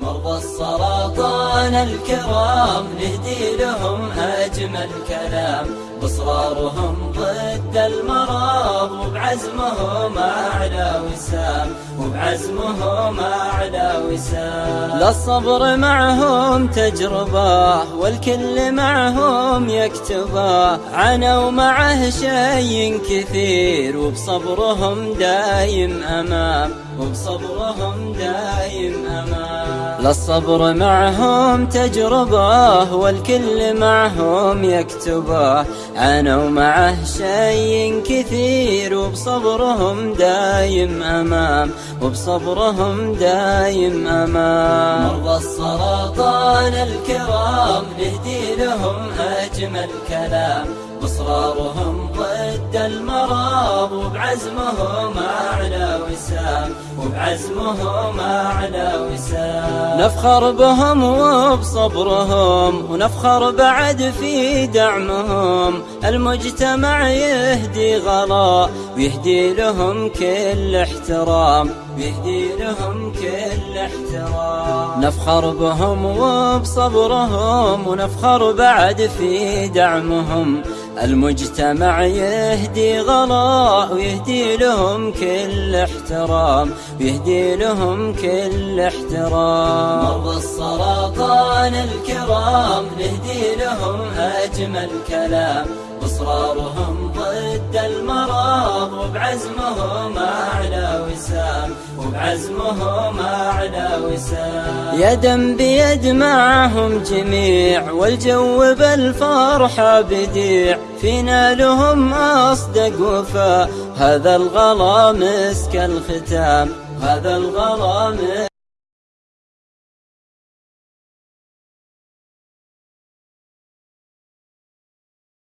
مرضى السرطان الكرام نهدي لهم أجمل كلام. بصرارهم ضد المرض وبعزمهم أعلى وسام. وبعزمهم أعلى وسام. للصبر معهم تجربة والكل معهم يكتبه. عنوا معه شيء كثير وبصبرهم دايم أمام. وبصبرهم دايم أمان للصبر معهم تجربة والكل معهم يكتبه. عنوا معه شيء كثير وبصبرهم دايم أمام وبصبرهم دايم أمام. مرضى السرطان الكرام نهدي لهم أجمل كلام. بصرارهم ضد المرض وبعزمهم أعلى وسام وبعزمهم أعلى وسام. نفخر بهم وبصبرهم ونفخر بعد في دعمهم. المجتمع يهدي غلا ويهدي لهم كل احترام ويهدي لهم كل احترام. نفخر بهم وبصبرهم ونفخر بعد في دعمهم. المجتمع يهدي غلاء ويهدي لهم كل احترام ويهدي لهم كل احترام. مرضى السرطان الكرام نهدي لهم أجمل كلام إصرارهم ضد المرض وبعزمهم أعلى وسام وبعزمهم أعلى وسام. يدا بيد معهم جميع والجو بالفرحة بديع. فينا لهم أصدق وفاء هذا الغلا مسك الختام هذا الغلا